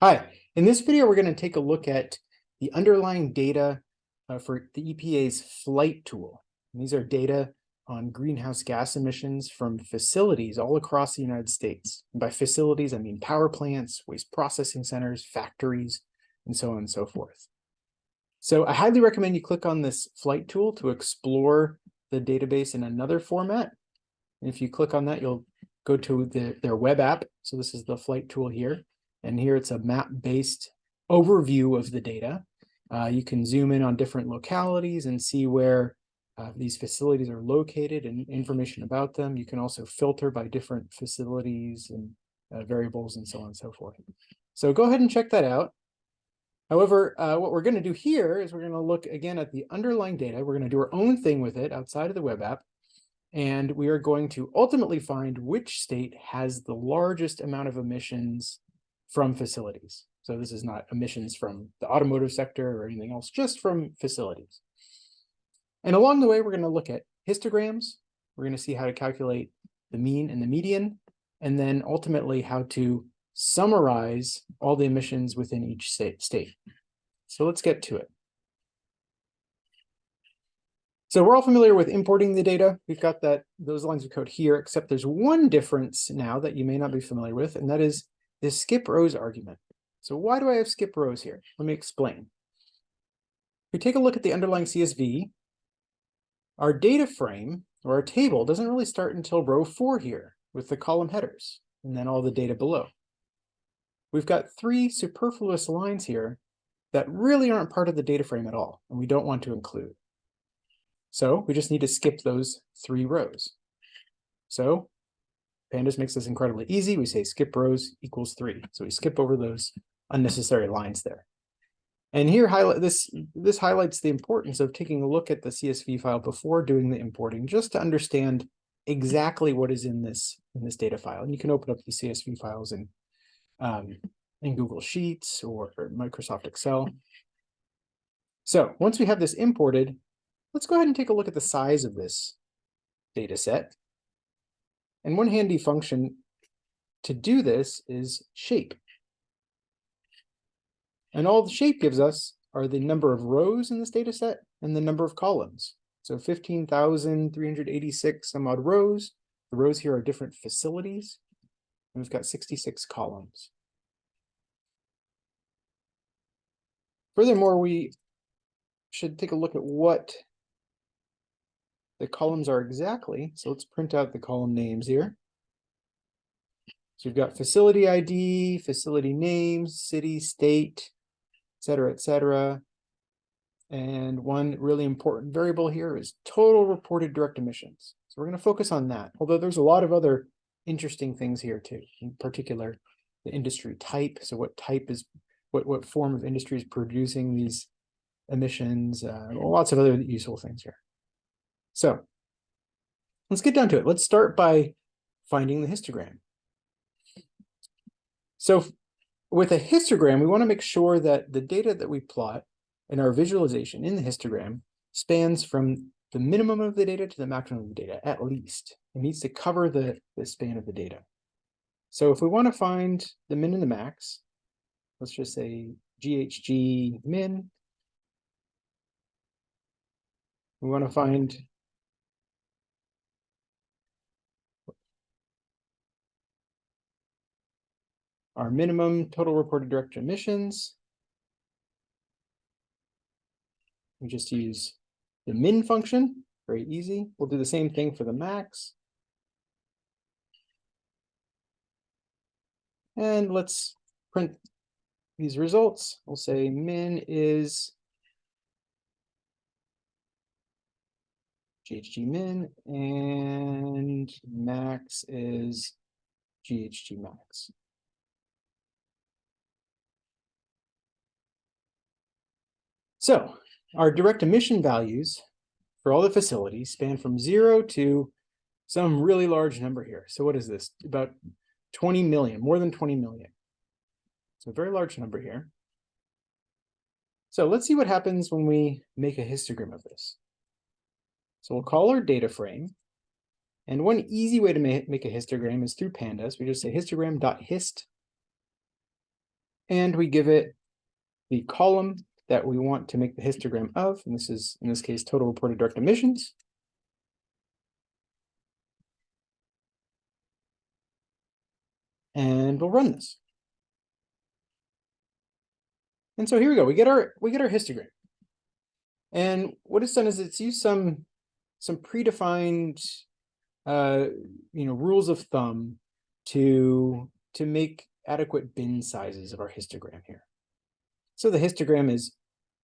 Hi, in this video, we're going to take a look at the underlying data uh, for the EPA's flight tool. And these are data on greenhouse gas emissions from facilities all across the United States. And by facilities, I mean power plants, waste processing centers, factories, and so on and so forth. So I highly recommend you click on this flight tool to explore the database in another format. And if you click on that, you'll go to the, their web app. So this is the flight tool here. And here it's a map-based overview of the data. Uh, you can zoom in on different localities and see where uh, these facilities are located and information about them. You can also filter by different facilities and uh, variables and so on and so forth. So go ahead and check that out. However, uh, what we're going to do here is we're going to look again at the underlying data. We're going to do our own thing with it outside of the web app. And we are going to ultimately find which state has the largest amount of emissions from facilities. So this is not emissions from the automotive sector or anything else, just from facilities. And along the way, we're going to look at histograms. We're going to see how to calculate the mean and the median, and then ultimately how to summarize all the emissions within each state. So let's get to it. So we're all familiar with importing the data. We've got that those lines of code here, except there's one difference now that you may not be familiar with, and that is this skip rows argument. So why do I have skip rows here? Let me explain. If we take a look at the underlying CSV, our data frame or our table doesn't really start until row four here with the column headers and then all the data below. We've got three superfluous lines here that really aren't part of the data frame at all, and we don't want to include. So we just need to skip those three rows. So Pandas makes this incredibly easy. We say skip rows equals three. So we skip over those unnecessary lines there. And here highlight this this highlights the importance of taking a look at the CSV file before doing the importing, just to understand exactly what is in this in this data file. And you can open up the CSV files in um, in Google Sheets or, or Microsoft Excel. So once we have this imported, let's go ahead and take a look at the size of this data set. And one handy function to do this is shape. And all the shape gives us are the number of rows in this data set and the number of columns. So 15,386 some odd rows. The rows here are different facilities. And we've got 66 columns. Furthermore, we should take a look at what the columns are exactly. So let's print out the column names here. So we've got facility ID, facility names, city, state, et cetera, et cetera. And one really important variable here is total reported direct emissions. So we're going to focus on that, although there's a lot of other interesting things here too, in particular, the industry type. So what type is, what, what form of industry is producing these emissions, uh, lots of other useful things here. So let's get down to it. Let's start by finding the histogram. So with a histogram, we want to make sure that the data that we plot in our visualization in the histogram spans from the minimum of the data to the maximum of the data, at least. It needs to cover the, the span of the data. So if we want to find the min and the max, let's just say GHG min. We want to find our minimum total reported direct emissions. We just use the min function, very easy. We'll do the same thing for the max. And let's print these results. We'll say min is GHG min and max is GHG max. So our direct emission values for all the facilities span from zero to some really large number here. So what is this? About 20 million, more than 20 million. So a very large number here. So let's see what happens when we make a histogram of this. So we'll call our data frame. And one easy way to make a histogram is through pandas. We just say histogram.hist And we give it the column that we want to make the histogram of, and this is, in this case, total reported direct emissions. And we'll run this. And so here we go. We get our we get our histogram. And what it's done is it's used some some predefined uh you know rules of thumb to to make adequate bin sizes of our histogram here. So the histogram is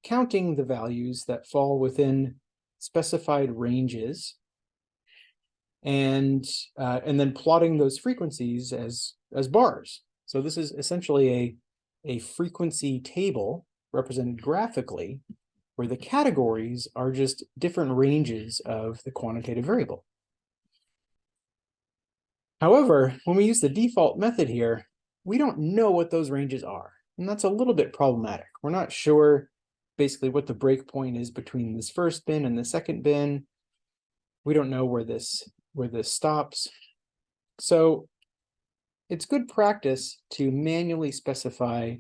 counting the values that fall within specified ranges and uh, and then plotting those frequencies as as bars. So this is essentially a a frequency table represented graphically where the categories are just different ranges of the quantitative variable. However, when we use the default method here, we don't know what those ranges are. And that's a little bit problematic. We're not sure basically what the breakpoint is between this first bin and the second bin. We don't know where this where this stops. So it's good practice to manually specify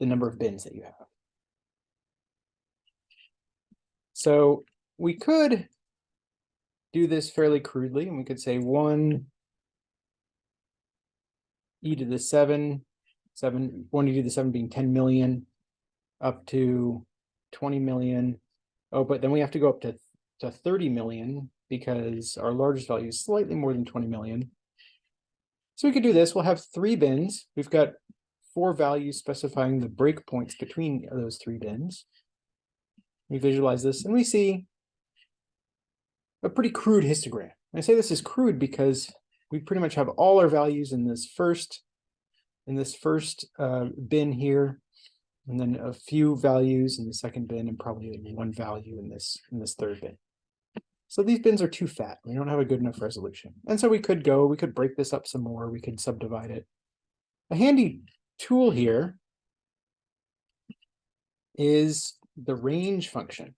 the number of bins that you have. So we could do this fairly crudely, and we could say one e to the seven, seven, one e to the seven being 10 million, up to 20 million. Oh, but then we have to go up to, to 30 million because our largest value is slightly more than 20 million. So we could do this. We'll have three bins. We've got four values specifying the breakpoints between those three bins. We visualize this and we see a pretty crude histogram. I say this is crude because we pretty much have all our values in this first in this first uh, bin here, and then a few values in the second bin, and probably one value in this in this third bin. So these bins are too fat. We don't have a good enough resolution. And so we could go, we could break this up some more. We could subdivide it. A handy tool here is the range function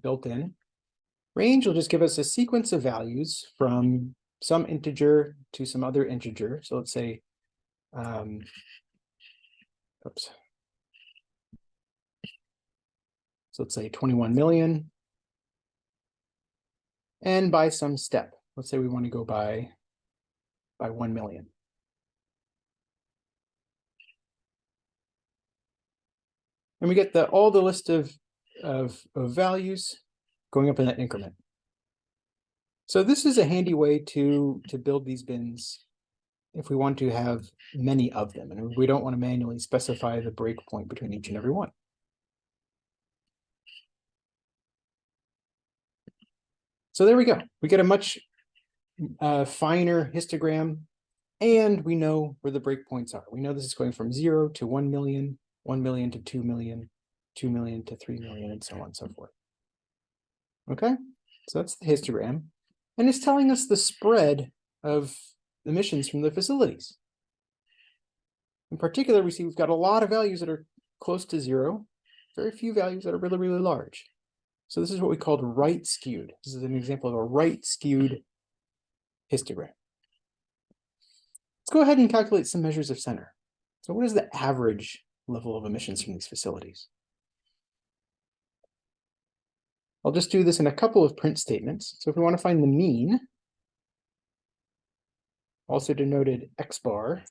built in. Range will just give us a sequence of values from some integer to some other integer. So let's say, um, oops. So let's say 21 million and by some step. Let's say we want to go by, by 1 million. And we get the all the list of, of, of values going up in that increment. So this is a handy way to, to build these bins if we want to have many of them, and we don't want to manually specify the breakpoint between each and every one. So there we go. We get a much uh, finer histogram, and we know where the breakpoints are. We know this is going from zero to 1 million, 1 million to 2 million, 2 million to 3 million, and so on and so forth. Okay, so that's the histogram. And it's telling us the spread of emissions from the facilities. In particular, we see we've got a lot of values that are close to zero, very few values that are really, really large. So this is what we called right skewed. This is an example of a right skewed histogram. Let's go ahead and calculate some measures of center. So what is the average level of emissions from these facilities? I'll just do this in a couple of print statements. So if we want to find the mean, also denoted x bar,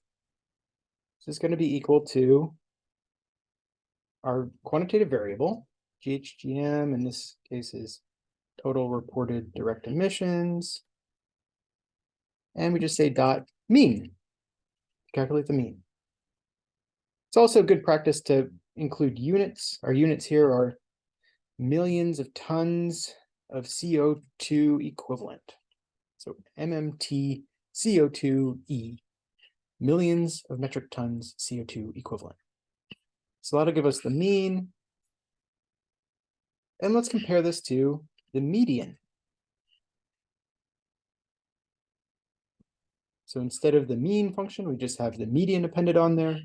this is going to be equal to our quantitative variable, GHGM in this case is total reported direct emissions. And we just say dot mean, calculate the mean. It's also good practice to include units. Our units here are millions of tons of CO2 equivalent. So MMT CO2E, millions of metric tons CO2 equivalent. So that'll give us the mean, and let's compare this to the median. So instead of the mean function, we just have the median appended on there.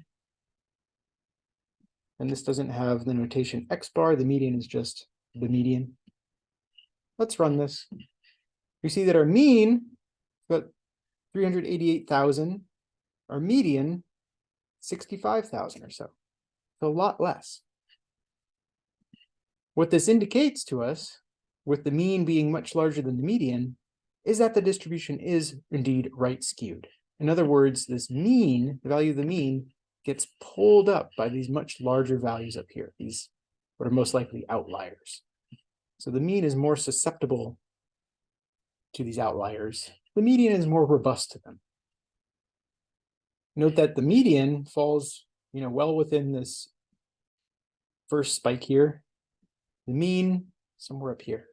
And this doesn't have the notation x bar. The median is just the median. Let's run this. We see that our mean, got 388,000. Our median, sixty-five thousand or so. So A lot less. What this indicates to us, with the mean being much larger than the median, is that the distribution is indeed right skewed. In other words, this mean, the value of the mean, gets pulled up by these much larger values up here, these what are most likely outliers. So the mean is more susceptible to these outliers. The median is more robust to them. Note that the median falls, you know, well within this first spike here. The mean somewhere up here.